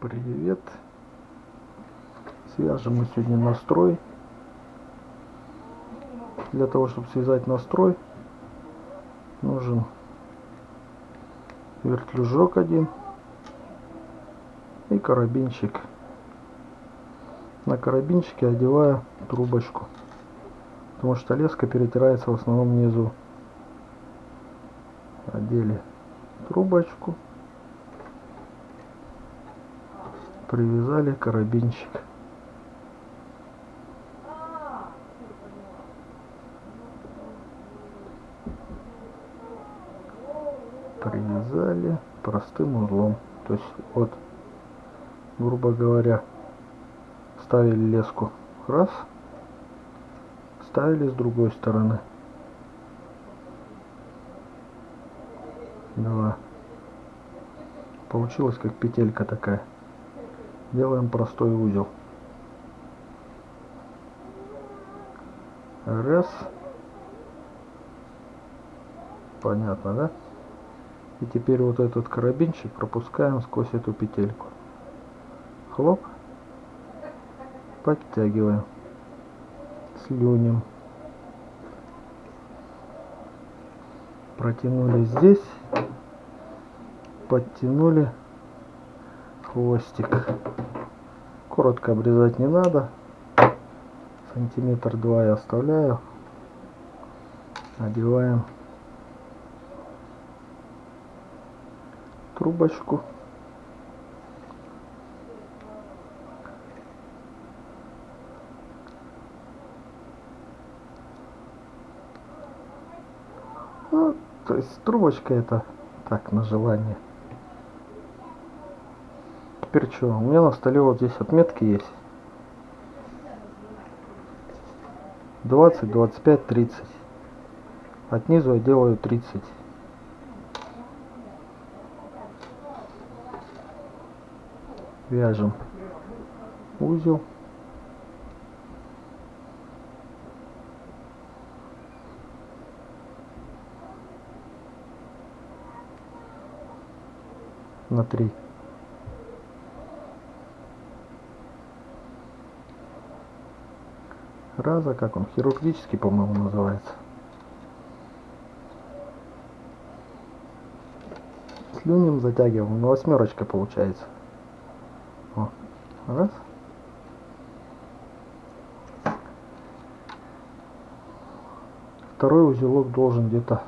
Привет. Свяжем мы сегодня настрой. Для того, чтобы связать настрой, нужен вертлюжок один и карабинчик. На карабинчике одеваю трубочку, потому что леска перетирается в основном внизу. Одели трубочку, привязали карабинчик. привязали простым узлом то есть вот грубо говоря ставили леску. Раз. Ставили с другой стороны. Два. Получилось как петелька такая делаем простой узел раз понятно да и теперь вот этот карабинчик пропускаем сквозь эту петельку. Хлоп. Подтягиваем. Слюнем. Протянули здесь. Подтянули хвостик. Коротко обрезать не надо. Сантиметр два я оставляю. Одеваем трубочку. Ну, то есть трубочка это так на желание теперь что? У меня на столе вот здесь отметки есть. 20, 25, 30. От низу я делаю 30. Вяжем узел. на три. фраза, как он, хирургический, по-моему, называется. Слюнем затягиваем, ну восьмерочка получается. О, раз. Второй узелок должен где-то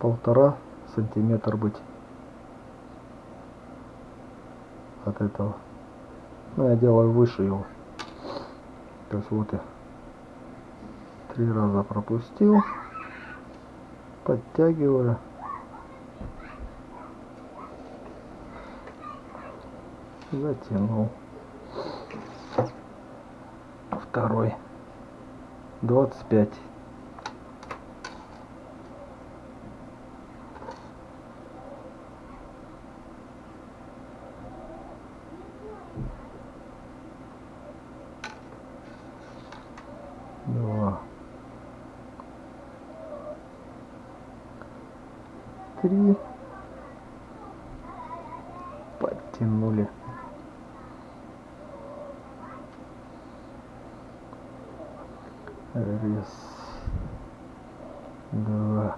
полтора сантиметра быть от этого. Но я делаю выше его сейчас вот и три раза пропустил. Подтягиваю. Затянул. Второй. 25 два. Три. Подтянули. Раз, два,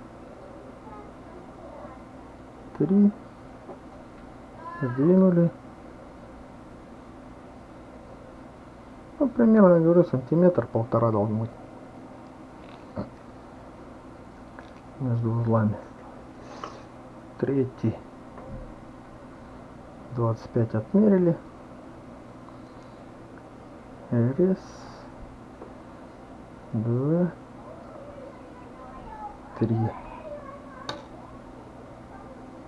три. Сдвинули. Примерно, говорю, сантиметр, полтора должен быть. Между узлами. Третий. 25 отмерили. Раз два, три.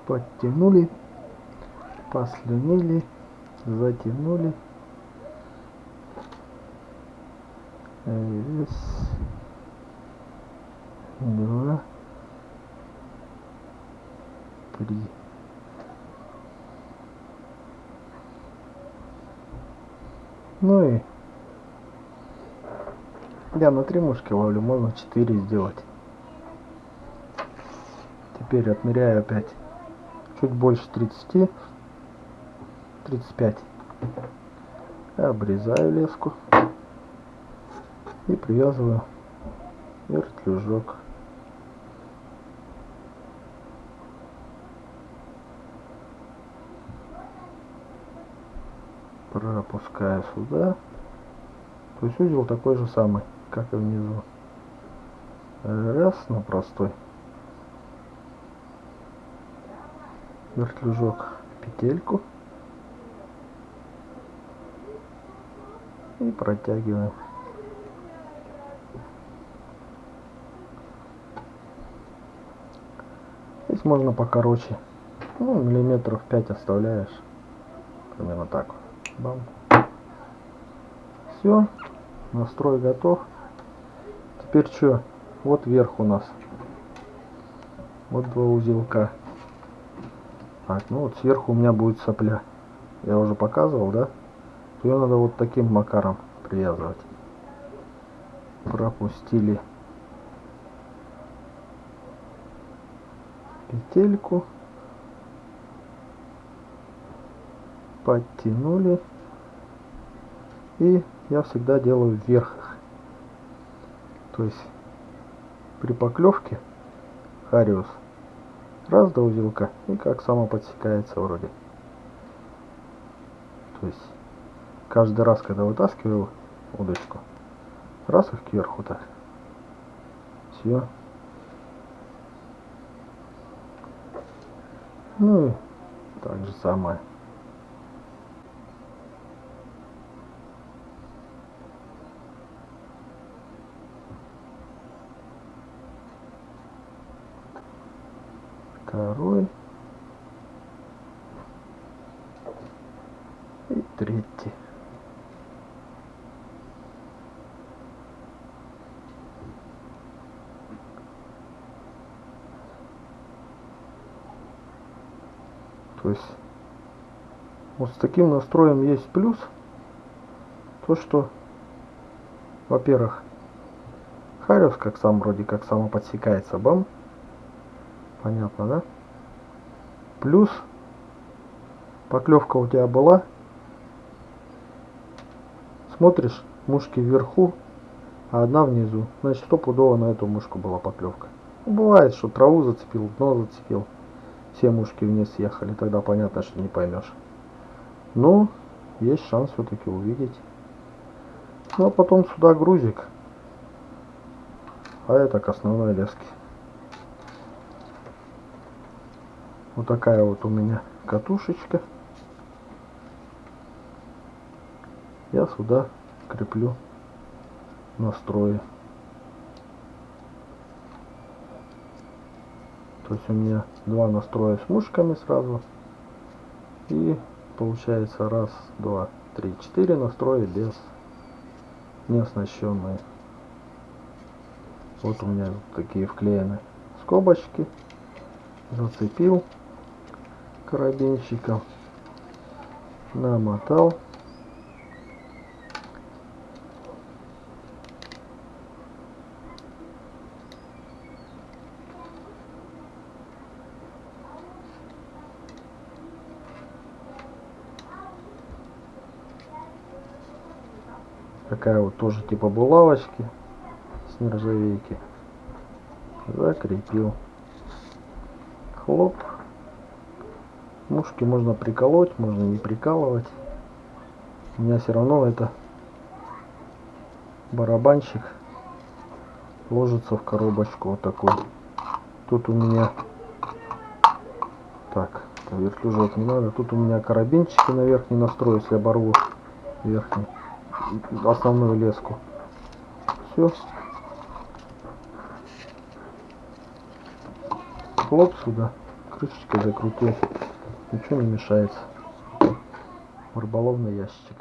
Подтянули, послюнили, затянули. Раз, два, три. Ну и я на три мушки ловлю, можно 4 сделать. Теперь отмеряю опять чуть больше 30. 35. Обрезаю леску и привязываю вертлюжок. Пропускаю сюда. То есть узел такой же самый, как и внизу. Раз, но простой. Вертлюжок петельку. И протягиваем. Здесь можно покороче. Ну, миллиметров 5 оставляешь. Примерно так. Бам. Все. Настрой готов. Теперь что? Вот вверх у нас. Вот два узелка. Так, ну вот сверху у меня будет сопля. Я уже показывал, да? Ее надо вот таким макаром привязывать. Пропустили петельку. Подтянули. И я всегда делаю вверх. То есть при поклевке хариус раз до узелка и как само подсекается вроде. То есть каждый раз, когда вытаскиваю удочку, раз их кверху так. Все. Ну так же самое. Второй. И третий. То есть вот с таким настроем есть плюс. То, что, во-первых, Хариус, как сам вроде как само подсекается, бам. Понятно, да? Плюс поклевка у тебя была. Смотришь, мушки вверху, а одна внизу. Значит, стопудово на эту мушку была поклевка. Бывает, что траву зацепил, дно зацепил все мушки вниз съехали, тогда понятно, что не поймешь. Но есть шанс все-таки увидеть. Ну а потом сюда грузик. А это к основной леске. Вот такая вот у меня катушечка. Я сюда креплю настрои. То есть у меня два настроя с мушками сразу. И получается раз, два, три, четыре настроя без не оснащенные. Вот у меня такие вклеены скобочки. Зацепил карабинчиком. Намотал. Такая вот тоже типа булавочки с нержавейки. Закрепил. Хлоп. Мушки можно приколоть можно не прикалывать. У меня все равно это барабанчик ложится в коробочку вот такой тут у меня так вертлюжок не надо тут у меня карабинчики на верхний настрой если оборву верхний основную леску. Все. Хлоп сюда. Крышечкой закрутил. Ничего не мешается. Рыболовный ящик.